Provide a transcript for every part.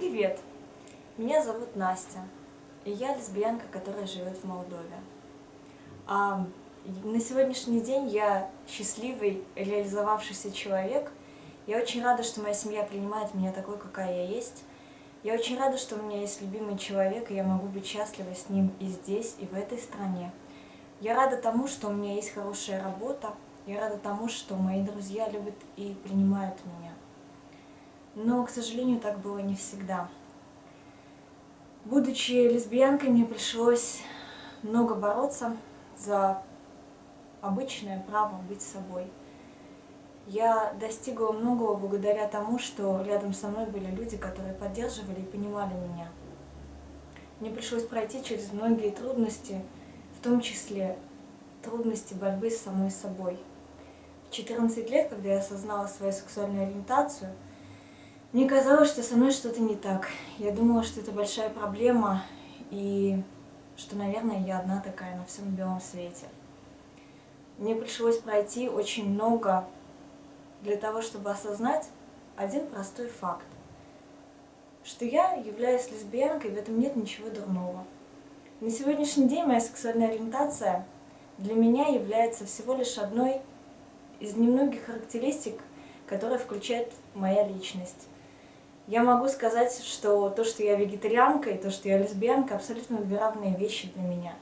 Привет! Меня зовут Настя, и я лесбиянка, которая живет в Молдове. А на сегодняшний день я счастливый, реализовавшийся человек. Я очень рада, что моя семья принимает меня такой, какая я есть. Я очень рада, что у меня есть любимый человек, и я могу быть счастлива с ним и здесь, и в этой стране. Я рада тому, что у меня есть хорошая работа. Я рада тому, что мои друзья любят и принимают меня. Но, к сожалению, так было не всегда. Будучи лесбиянкой, мне пришлось много бороться за обычное право быть собой. Я достигла многого благодаря тому, что рядом со мной были люди, которые поддерживали и понимали меня. Мне пришлось пройти через многие трудности, в том числе трудности борьбы с самой собой. В 14 лет, когда я осознала свою сексуальную ориентацию, мне казалось, что со мной что-то не так. Я думала, что это большая проблема, и что, наверное, я одна такая на всем белом свете. Мне пришлось пройти очень много для того, чтобы осознать один простой факт. Что я являюсь лесбиянкой, в этом нет ничего дурного. На сегодняшний день моя сексуальная ориентация для меня является всего лишь одной из немногих характеристик, которая включает моя личность. Я могу сказать, что то, что я вегетарианка и то, что я лесбиянка, абсолютно две равные вещи для меня.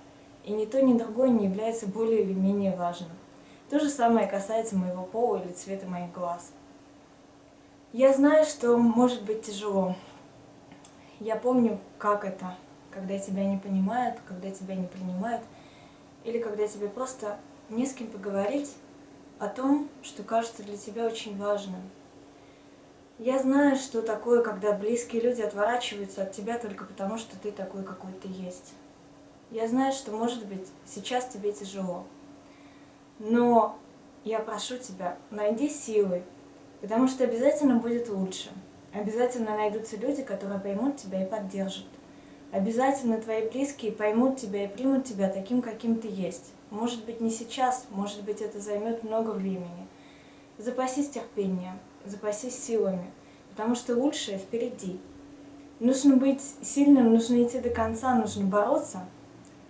И ни то, ни другое не является более или менее важным. То же самое касается моего пола или цвета моих глаз. Я знаю, что может быть тяжело. Я помню, как это, когда тебя не понимают, когда тебя не принимают, или когда тебе просто не с кем поговорить о том, что кажется для тебя очень важным. Я знаю, что такое, когда близкие люди отворачиваются от тебя только потому, что ты такой, какой ты есть. Я знаю, что, может быть, сейчас тебе тяжело. Но я прошу тебя, найди силы, потому что обязательно будет лучше. Обязательно найдутся люди, которые поймут тебя и поддержат. Обязательно твои близкие поймут тебя и примут тебя таким, каким ты есть. Может быть, не сейчас, может быть, это займет много времени. Запасись терпением, запасись силами, потому что лучшее впереди. Нужно быть сильным, нужно идти до конца, нужно бороться.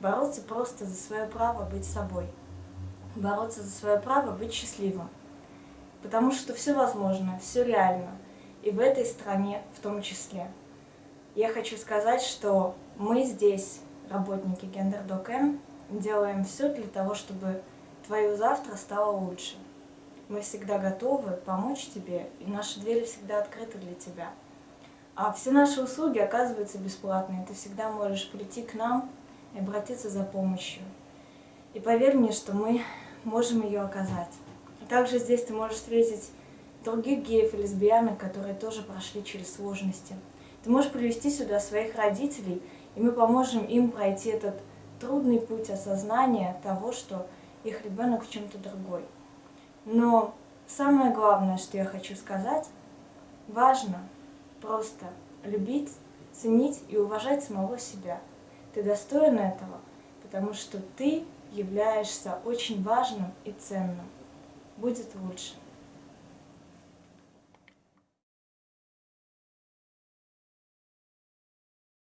Бороться просто за свое право быть собой. Бороться за свое право быть счастливым. Потому что все возможно, все реально. И в этой стране в том числе. Я хочу сказать, что мы здесь, работники Гендер.м, делаем все для того, чтобы твое завтра стало лучше. Мы всегда готовы помочь тебе, и наши двери всегда открыты для тебя. А все наши услуги оказываются бесплатные. Ты всегда можешь прийти к нам и обратиться за помощью. И поверь мне, что мы можем ее оказать. Также здесь ты можешь встретить других геев и лесбиянок, которые тоже прошли через сложности. Ты можешь привести сюда своих родителей, и мы поможем им пройти этот трудный путь осознания того, что их ребенок в чем-то другой. Но самое главное, что я хочу сказать, важно просто любить, ценить и уважать самого себя. Ты достоин этого, потому что ты являешься очень важным и ценным. Будет лучше.